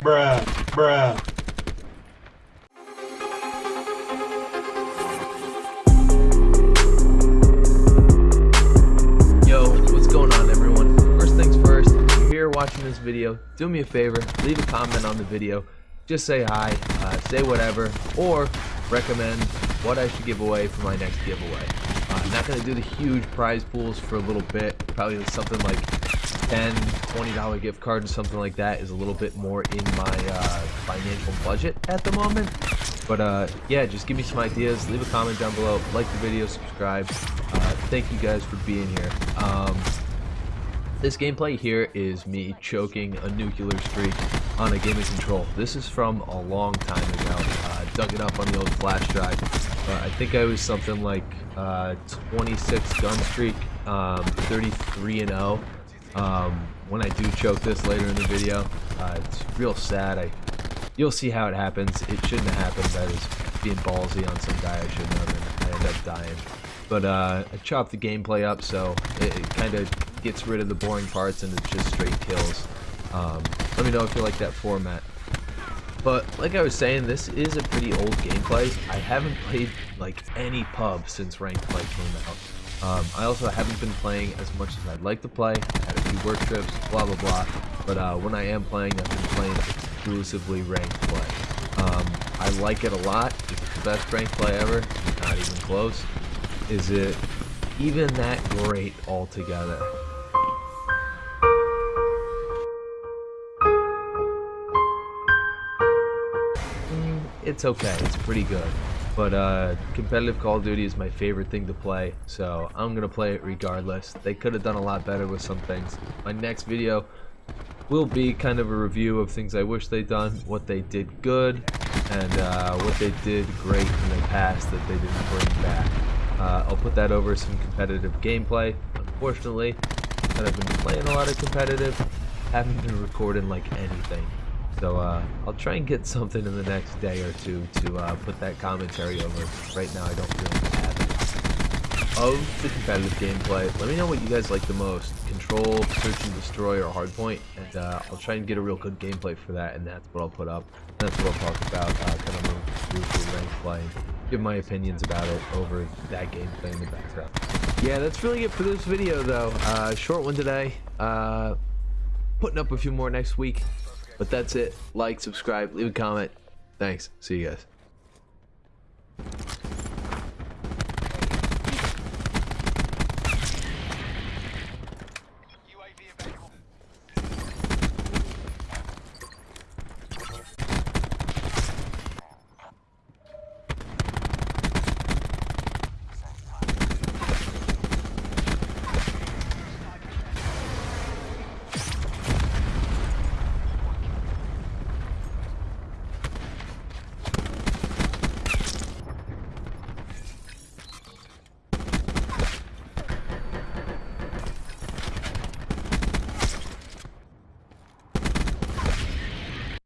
bruh, bruh. Yo, what's going on everyone? First things first, if you're here watching this video, do me a favor, leave a comment on the video. Just say hi, uh, say whatever, or recommend what I should give away for my next giveaway. Uh, I'm not going to do the huge prize pools for a little bit, probably something like 10 $20 gift card or something like that is a little bit more in my uh, financial budget at the moment. But uh, yeah, just give me some ideas, leave a comment down below, like the video, subscribe. Uh, thank you guys for being here. Um, this gameplay here is me choking a nuclear streak on a gaming control. This is from a long time ago. Uh, dug it up on the old flash drive. Uh, I think I was something like uh, 26 gun streak, um, 33 and 0. Um, when I do choke this later in the video, uh, it's real sad. I, you'll see how it happens. It shouldn't have happened. I was being ballsy on some guy I shouldn't have, and I ended up dying. But uh, I chopped the gameplay up so it, it kind of gets rid of the boring parts and it's just straight kills. Um, let me know if you like that format. But like I was saying, this is a pretty old gameplay. I haven't played like any pub since Ranked Play came out. Um, I also haven't been playing as much as I'd like to play. I few work trips, blah blah blah. But uh, when I am playing, I've been playing exclusively Ranked Play. Um, I like it a lot. It's the best Ranked Play ever. Not even close. Is it even that great altogether? Mm, it's okay. It's pretty good. But uh, competitive Call of Duty is my favorite thing to play, so I'm gonna play it regardless. They could have done a lot better with some things. My next video will be kind of a review of things I wish they'd done, what they did good, and uh, what they did great in the past that they didn't bring back. Uh, I'll put that over some competitive gameplay. Unfortunately, I've been playing a lot of competitive, haven't been recording like anything. So uh, I'll try and get something in the next day or two to uh, put that commentary over. Right now I don't really have it. Of the competitive gameplay, let me know what you guys like the most. Control, Search and Destroy, or Hardpoint. And uh, I'll try and get a real good gameplay for that, and that's what I'll put up. And that's what I'll talk about, uh, kind of move through ranked play. Give my opinions about it over that gameplay in the background. Yeah, that's really it for this video, though. Uh, short one today. Uh, putting up a few more next week. But that's it. Like, subscribe, leave a comment. Thanks. See you guys.